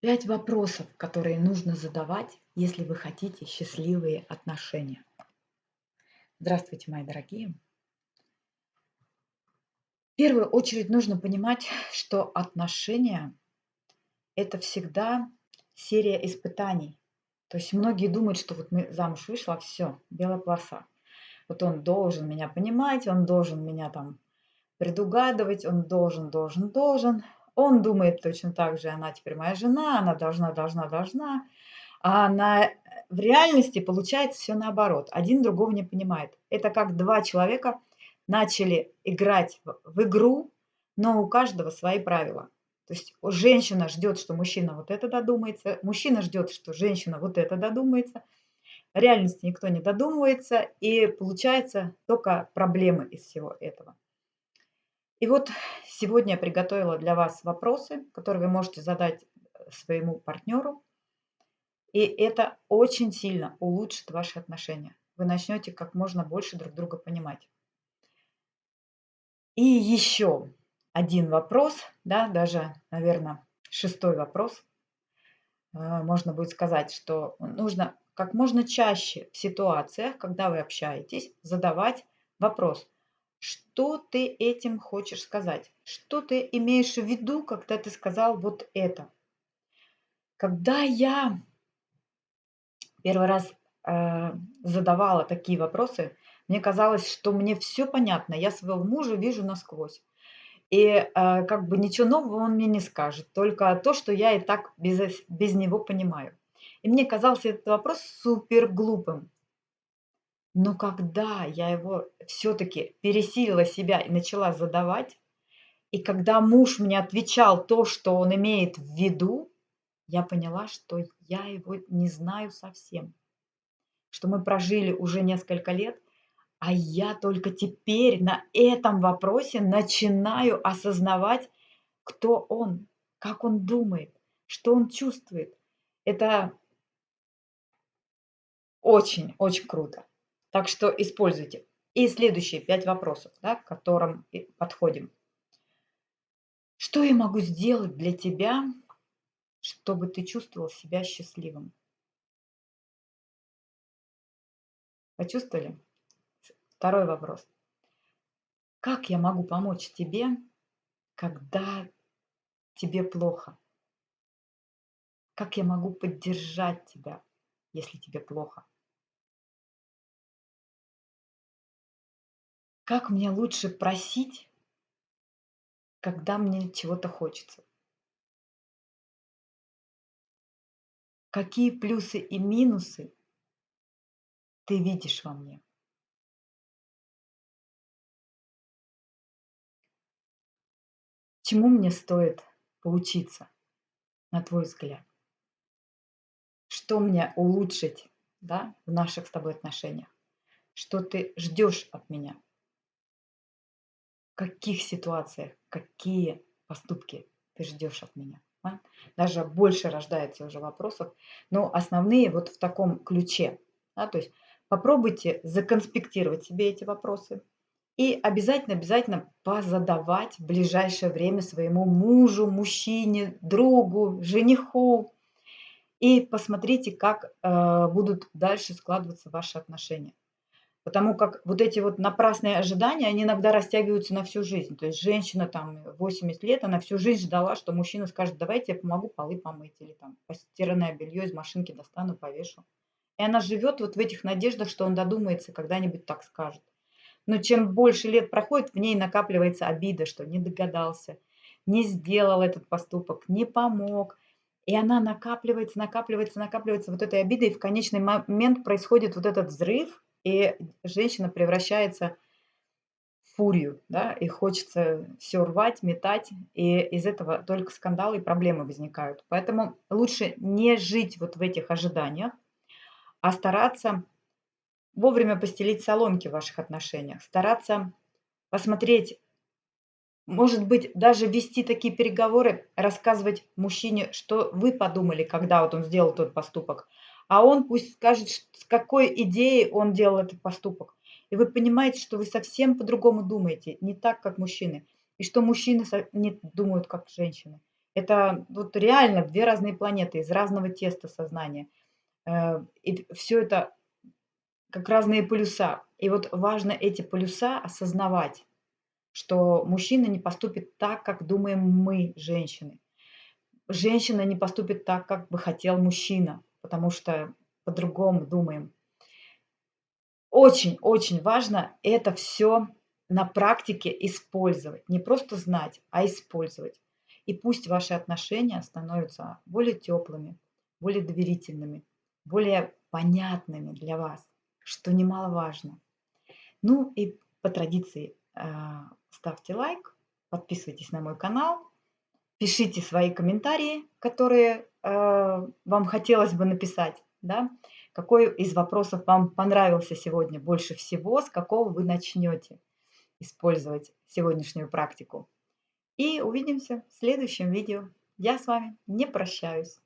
Пять вопросов, которые нужно задавать, если вы хотите счастливые отношения. Здравствуйте, мои дорогие. В первую очередь нужно понимать, что отношения – это всегда серия испытаний. То есть многие думают, что вот мы замуж вышла, все, белая полоса. Вот он должен меня понимать, он должен меня там предугадывать, он должен, должен, должен. Он думает точно так же, она теперь моя жена, она должна, должна, должна. А на, в реальности получается все наоборот. Один другого не понимает. Это как два человека начали играть в, в игру, но у каждого свои правила. То есть женщина ждет, что мужчина вот это додумается, мужчина ждет, что женщина вот это додумается. В реальности никто не додумывается, и получается только проблемы из всего этого. И вот сегодня я приготовила для вас вопросы, которые вы можете задать э, своему партнеру. И это очень сильно улучшит ваши отношения. Вы начнете как можно больше друг друга понимать. И еще один вопрос, да, даже, наверное, шестой вопрос. Э, можно будет сказать, что нужно как можно чаще в ситуациях, когда вы общаетесь, задавать вопрос – что ты этим хочешь сказать? Что ты имеешь в виду, когда ты сказал вот это? Когда я первый раз э, задавала такие вопросы, мне казалось, что мне все понятно, я своего мужа вижу насквозь. И э, как бы ничего нового он мне не скажет, только то, что я и так без, без него понимаю. И мне казался этот вопрос супер глупым. Но когда я его все-таки пересилила себя и начала задавать, и когда муж мне отвечал то, что он имеет в виду, я поняла, что я его не знаю совсем. Что мы прожили уже несколько лет, а я только теперь на этом вопросе начинаю осознавать, кто он, как он думает, что он чувствует. Это очень-очень круто. Так что используйте. И следующие пять вопросов, да, к которым подходим. Что я могу сделать для тебя, чтобы ты чувствовал себя счастливым? Почувствовали? Второй вопрос. Как я могу помочь тебе, когда тебе плохо? Как я могу поддержать тебя, если тебе плохо? Как мне лучше просить, когда мне чего-то хочется? Какие плюсы и минусы ты видишь во мне? Чему мне стоит поучиться, на твой взгляд? Что мне улучшить да, в наших с тобой отношениях? Что ты ждешь от меня? Каких ситуациях, какие поступки ты ждешь от меня. Да? Даже больше рождается уже вопросов, но основные вот в таком ключе. Да? То есть попробуйте законспектировать себе эти вопросы и обязательно-обязательно позадавать в ближайшее время своему мужу, мужчине, другу, жениху. И посмотрите, как э, будут дальше складываться ваши отношения. Потому как вот эти вот напрасные ожидания, они иногда растягиваются на всю жизнь. То есть женщина там 80 лет, она всю жизнь ждала, что мужчина скажет, давайте я помогу полы помыть или там постиранное белье из машинки достану, повешу. И она живет вот в этих надеждах, что он додумается, когда-нибудь так скажет. Но чем больше лет проходит, в ней накапливается обида, что не догадался, не сделал этот поступок, не помог. И она накапливается, накапливается, накапливается вот этой обидой, и в конечный момент происходит вот этот взрыв, и женщина превращается в фурию, да, и хочется все рвать, метать, и из этого только скандалы и проблемы возникают. Поэтому лучше не жить вот в этих ожиданиях, а стараться вовремя постелить соломки в ваших отношениях, стараться посмотреть, может быть, даже вести такие переговоры, рассказывать мужчине, что вы подумали, когда вот он сделал тот поступок, а он пусть скажет, с какой идеей он делал этот поступок. И вы понимаете, что вы совсем по-другому думаете, не так, как мужчины. И что мужчины не думают, как женщины. Это вот реально 2 разные планеты, из разного теста сознания. Э, и всё это как разные полюса. И вот важно эти полюса осознавать, что мужчина не поступит так, как думаем мы, женщины. Женщина не поступит так, как бы хотел мужчина, потому что по-другому думаем. Очень очень важно это всё на практике использовать. Не просто знать, а использовать. И пусть ваши отношения становятся более тёплыми, более доверительными, более понятными для вас, что немаловажно. Ну и по традиции, а, ставьте лайк, подписывайтесь на мой канал, пишите свои комментарии, которые, э, вам хотелось бы написать, да. Какой из вопросов вам понравился сегодня больше всего, с какого вы начнёте использовать сегодняшнюю практику. И увидимся в следующем видео. Я с вами не прощаюсь.